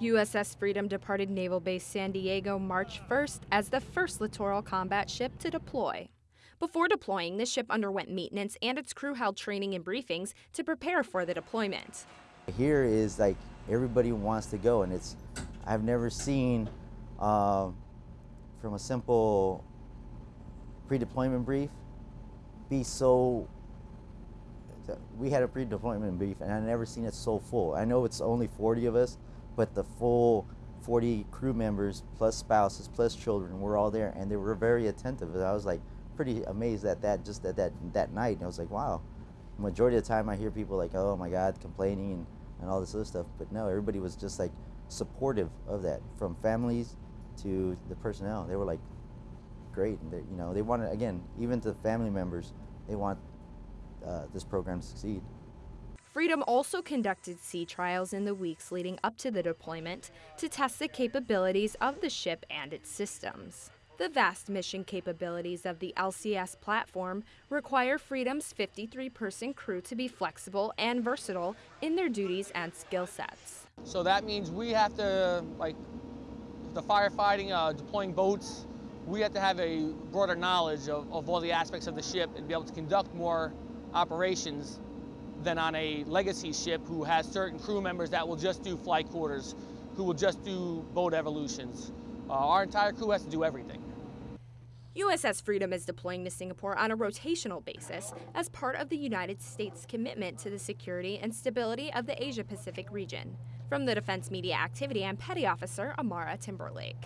USS Freedom departed Naval Base San Diego March 1st as the first littoral combat ship to deploy. Before deploying, the ship underwent maintenance and its crew held training and briefings to prepare for the deployment. Here is like everybody wants to go, and it's I've never seen uh, from a simple pre-deployment brief be so. We had a pre-deployment brief, and I've never seen it so full. I know it's only 40 of us, but the full 40 crew members plus spouses plus children were all there, and they were very attentive. and I was like pretty amazed at that just at that that night. And I was like, wow. Majority of the time, I hear people like, oh my God, complaining and, and all this other stuff. But no, everybody was just like supportive of that, from families to the personnel. They were like great, and you know they wanted again, even to family members, they want uh, this program to succeed. Freedom also conducted sea trials in the weeks leading up to the deployment to test the capabilities of the ship and its systems. The vast mission capabilities of the LCS platform require Freedom's 53 person crew to be flexible and versatile in their duties and skill sets. So that means we have to, like, the firefighting, uh, deploying boats, we have to have a broader knowledge of, of all the aspects of the ship and be able to conduct more operations than on a legacy ship who has certain crew members that will just do flight quarters, who will just do boat evolutions. Uh, our entire crew has to do everything. USS Freedom is deploying to Singapore on a rotational basis as part of the United States' commitment to the security and stability of the Asia Pacific region. From the Defense Media Activity, I'm Petty Officer Amara Timberlake.